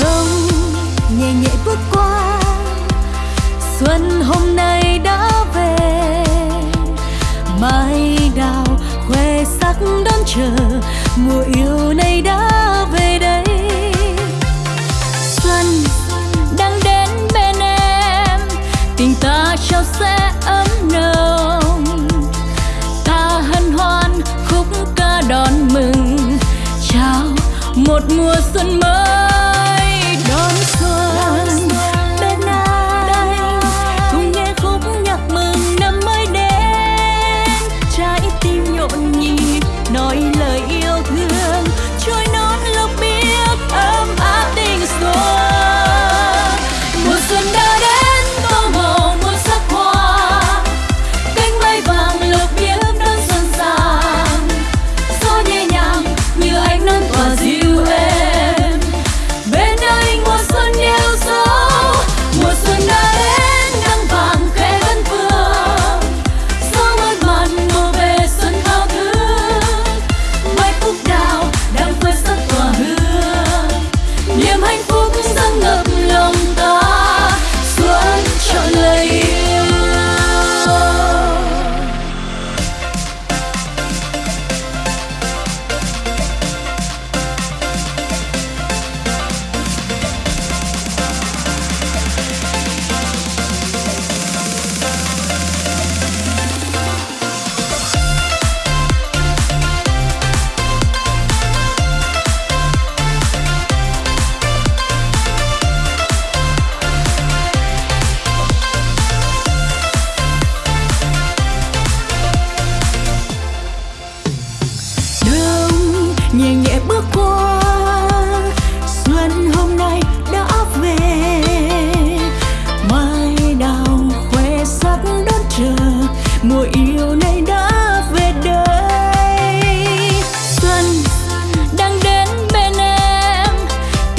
rông nhẹ nhẹ bước qua. Xuân hôm nay đã về mai đào khoe sắc đón chờ, mùa yêu này đã về đây. Xuân đang đến bên em, tình ta trao sẽ ấm nồng. Ta hân hoan khúc ca đón mừng, chào một mùa xuân mới.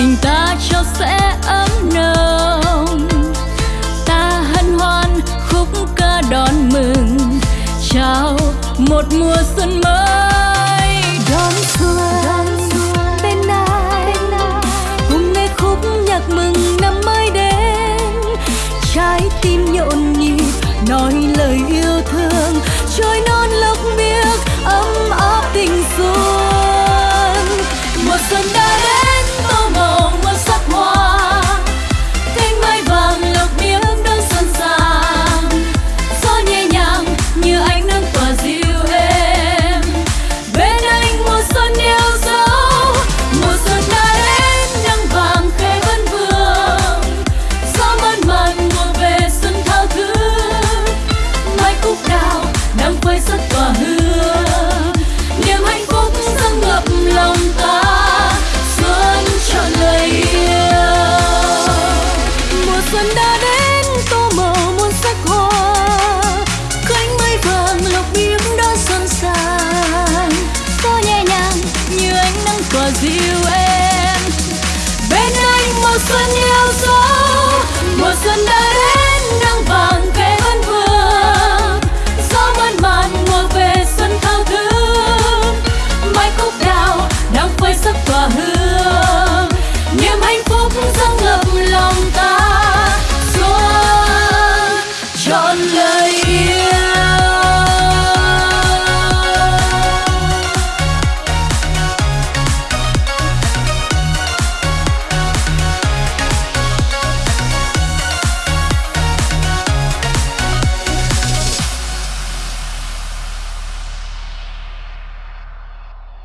tình ta cho sẽ ấm nồng. Ta hân hoan khúc ca đón mừng. Chào một mùa xuân mới. Đón xuân, đón xuân. Bên ai? Cùng nghe khúc nhạc mừng năm mới đến. Trái tim nhộn nhịp nói lời yêu thương. Trôi 한다는